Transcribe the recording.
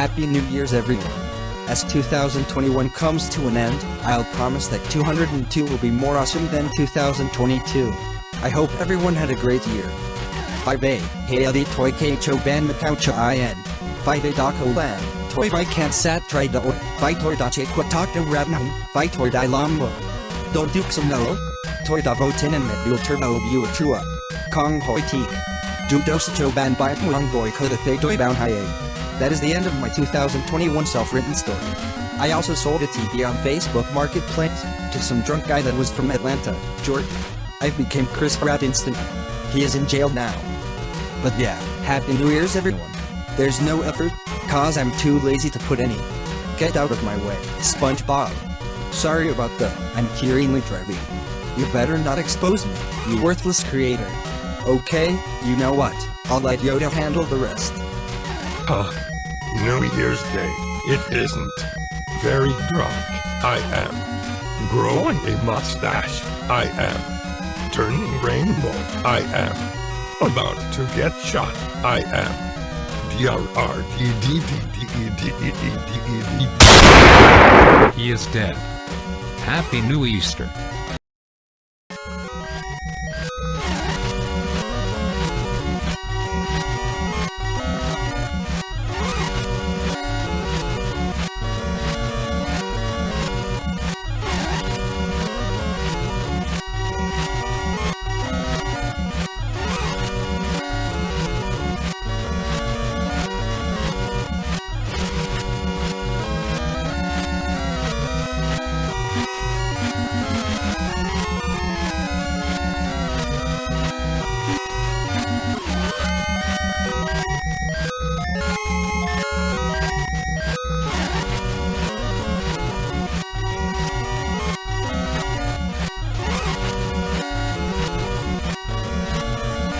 Happy New Year's everyone. As 2021 comes to an end, I'll promise that 202 will be more awesome than 2022. I hope everyone had a great year. 5A, Hayadi Toy Cho Ban Macau Cha In. 5A Dako Lan, Toy Vai Can't Sat Try Da Oi, Vai Toy Da Che Quatak Da Rabnam, Vai Toy Da Lambo. Don't Duke Some No, Toy Da Votin and Medul Turbo Bu Chua. Kong Hoi Teek. Du Dos Cho Ban Bai Muang Boy Koda Thay Toy Bound Haye. That is the end of my 2021 self-written story. I also sold a TV on Facebook Marketplace to some drunk guy that was from Atlanta, Georgia. I became Chris Pratt instant. He is in jail now. But yeah, Happy New Year's everyone. There's no effort, cause I'm too lazy to put any. Get out of my way, SpongeBob. Sorry about the, I'm curingly driving. You better not expose me, you worthless creator. Okay, you know what, I'll let Yoda handle the rest. Huh. New Year's Day. It isn't. Very drunk. I am. Growing a mustache. I am. Turning rainbow. I am. About to get shot. I am. E E E. He is dead. Happy New Easter.